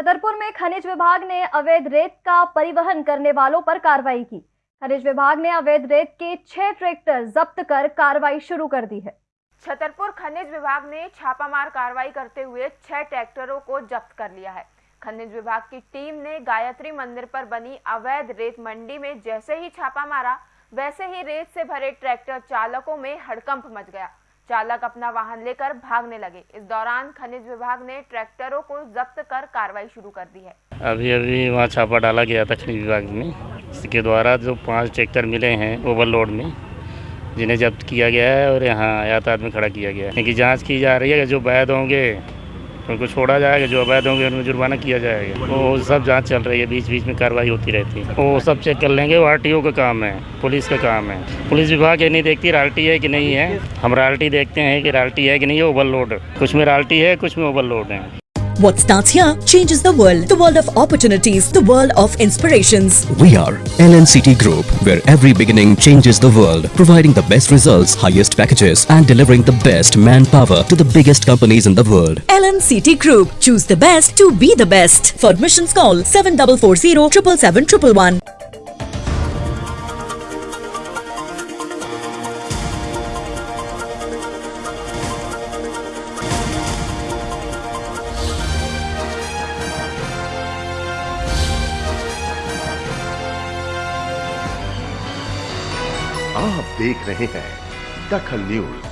छतरपुर में खनिज विभाग ने अवैध रेत का परिवहन करने वालों पर कार्रवाई की। खनिज विभाग ने अवैध रेत के छह ट्रैक्टर जब्त कर कार्रवाई शुरू कर दी है। छतरपुर खनिज विभाग ने छापामार कार्रवाई करते हुए छह ट्रैक्टरों को जब्त कर लिया है। खनिज विभाग की टीम ने गायत्री मंदिर पर बनी अवैध रेत मंडी में जैसे ही छापा मारा, वैसे ही रेत से भरे ट्रैक्टर चालकों में हड़कंप मच गया। चालक अपना वाहन लेकर भागने लगे। इस दौरान खनिज विभाग ने ट्रैक्टरों को जब्त कर कार्रवाई शुरू कर दी है। अभी अभी वहाँ छापा डाला गया था खनिज विभाग में। इसके द्वारा जो पाँच ट्रैक्टर मिले हैं ओवरलोड में, जिन्हें जब्त किया गया है और यहाँ यातायात में खड़ा किया गया है। इनकी जाँच की जा रही है जो वैध होंगे उनको छोड़ा जाएगा, जो अवैध होंगे, उनमें जुर्माना किया जाएगा। वो सब जाँच चल रही है बीच बीच में कार्रवाई होती रहती है। वो सब चेक कर लेंगे, वो आर का काम है, पुलिस का काम है। पुलिस विभाग ये नहीं देखती राल्टी है कि नहीं है। हम राल्टी देखते हैं कि राल्टी है कि नहीं है, ओवरलोड। कुछ में राल्टी है, कुछ में ओवरलोड है। What starts here changes the world. The world of opportunities, the world of inspirations. We are LNCT Group, where every beginning changes the world, providing the best results, highest packages, and delivering the best manpower to the biggest companies in the world. LNCT Group. Choose the best to be the best. For admissions call 7440 777 आप देख रहे हैं दखल news.